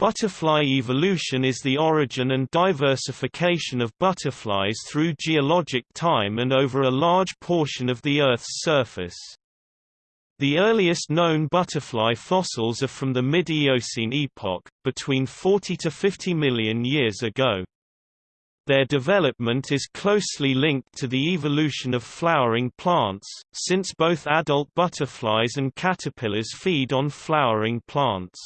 Butterfly evolution is the origin and diversification of butterflies through geologic time and over a large portion of the Earth's surface. The earliest known butterfly fossils are from the mid-Eocene epoch, between 40 to 50 million years ago. Their development is closely linked to the evolution of flowering plants, since both adult butterflies and caterpillars feed on flowering plants.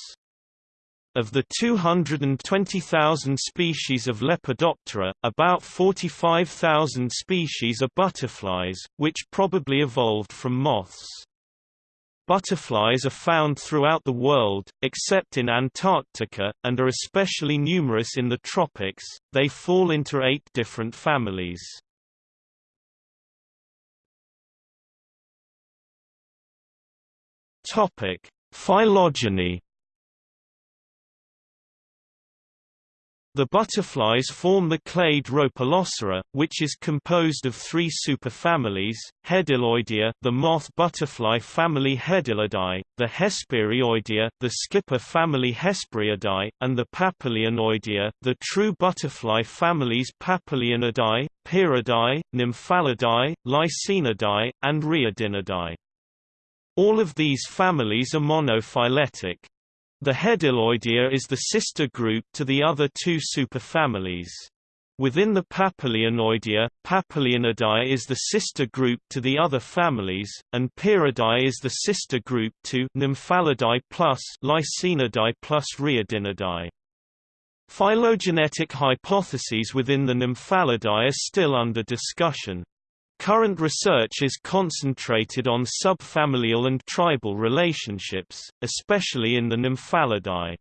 Of the 220,000 species of Lepidoptera, about 45,000 species are butterflies, which probably evolved from moths. Butterflies are found throughout the world, except in Antarctica, and are especially numerous in the tropics. They fall into eight different families. Topic: Phylogeny The butterflies form the clade Rhopalocera, which is composed of three superfamilies, Hedyloidea the moth butterfly family Hedylidae, the Hesperioidea the skipper family Hesperiidae, and the Papilionoidea the true butterfly families Papilionidae, Pieridae, Nymphalidae, Lycaenidae, and Riodinidae. All of these families are monophyletic. The Hedyloidea is the sister group to the other two superfamilies. Within the Papilionoidea, Papilionidae is the sister group to the other families, and Pieridae is the sister group to Nymphalidae plus Lycaenidae plus Riodinidae. Phylogenetic hypotheses within the Nymphalidae are still under discussion. Current research is concentrated on subfamilial and tribal relationships, especially in the Nymphalidae.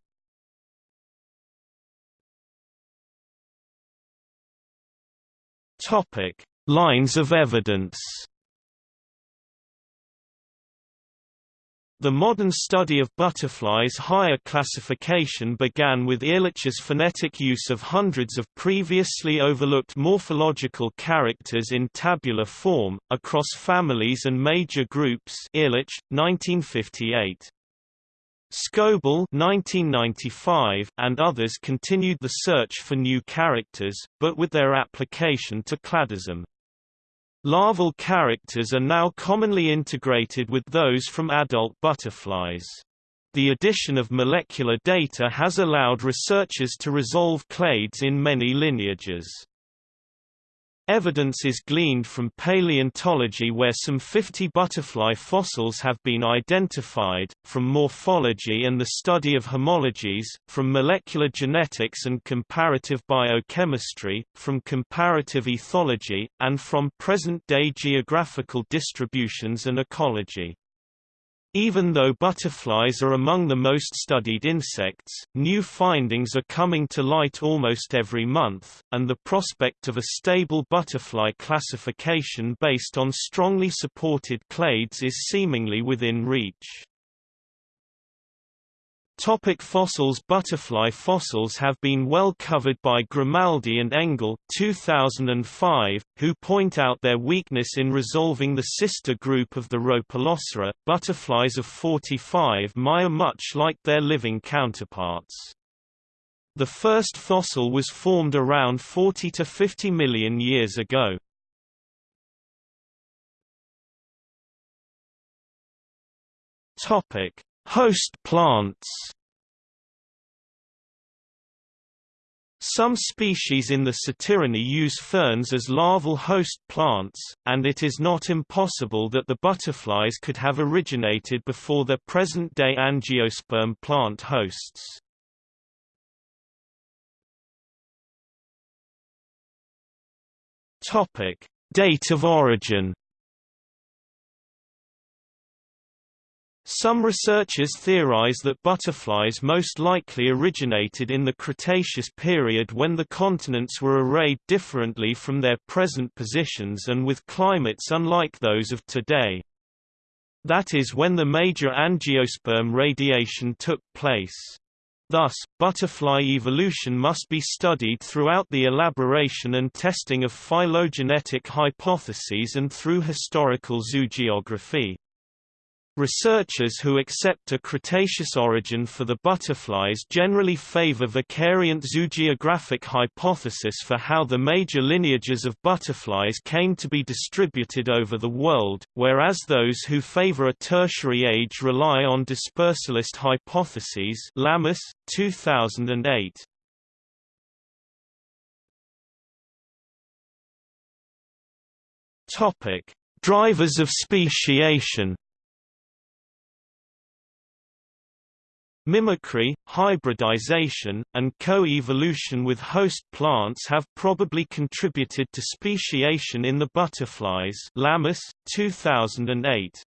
Topic: Lines of evidence. The modern study of butterflies' higher classification began with Ehrlich's phenetic use of hundreds of previously overlooked morphological characters in tabular form, across families and major groups Ehrlich, 1958. Scoble 1995 and others continued the search for new characters, but with their application to cladism. Larval characters are now commonly integrated with those from adult butterflies. The addition of molecular data has allowed researchers to resolve clades in many lineages. Evidence is gleaned from paleontology where some 50 butterfly fossils have been identified, from morphology and the study of homologies, from molecular genetics and comparative biochemistry, from comparative ethology, and from present-day geographical distributions and ecology. Even though butterflies are among the most studied insects, new findings are coming to light almost every month, and the prospect of a stable butterfly classification based on strongly supported clades is seemingly within reach. Topic fossils Butterfly fossils have been well covered by Grimaldi and Engel 2005, who point out their weakness in resolving the sister group of the Rhopalocera. Butterflies of 45 My are much like their living counterparts. The first fossil was formed around 40 to 50 million years ago. Topic Host plants Some species in the Satyridae use ferns as larval host plants, and it is not impossible that the butterflies could have originated before their present-day angiosperm plant hosts. Date of origin Some researchers theorize that butterflies most likely originated in the Cretaceous period when the continents were arrayed differently from their present positions and with climates unlike those of today. That is when the major angiosperm radiation took place. Thus, butterfly evolution must be studied throughout the elaboration and testing of phylogenetic hypotheses and through historical zoogeography. Researchers who accept a Cretaceous origin for the butterflies generally favor the zoogeographic hypothesis for how the major lineages of butterflies came to be distributed over the world, whereas those who favor a tertiary age rely on dispersalist hypotheses Lamas, 2008. Drivers of speciation Mimicry, hybridization, and co-evolution with host plants have probably contributed to speciation in the butterflies Lamas, 2008.